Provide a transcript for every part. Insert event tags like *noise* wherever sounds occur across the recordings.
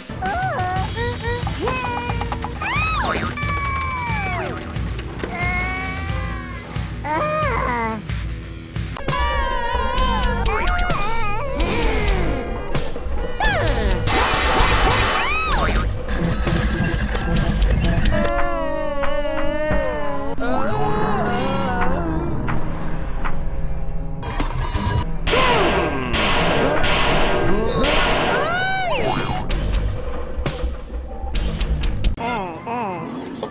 Oh!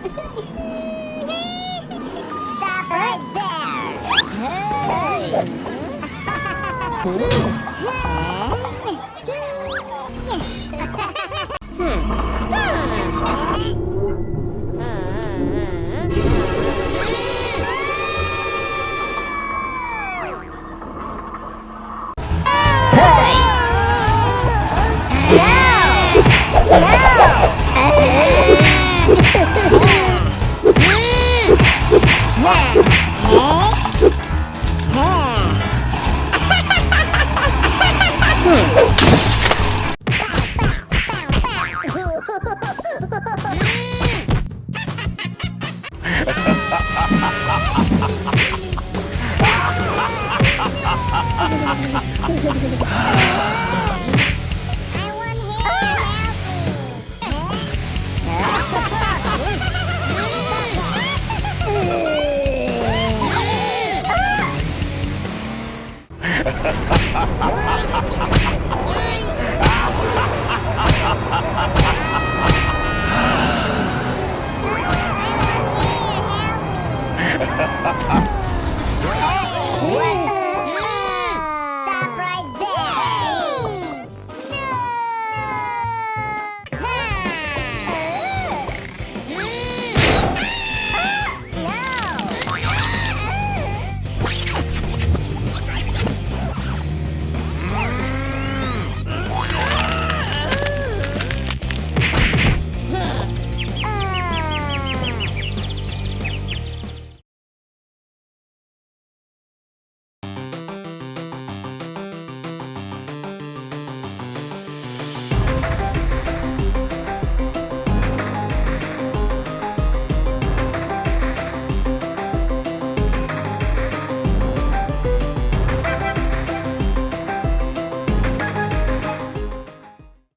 Stop right there! Hey! *laughs* Huh? *laughs* Ha ha ha ha! ha ha! ha!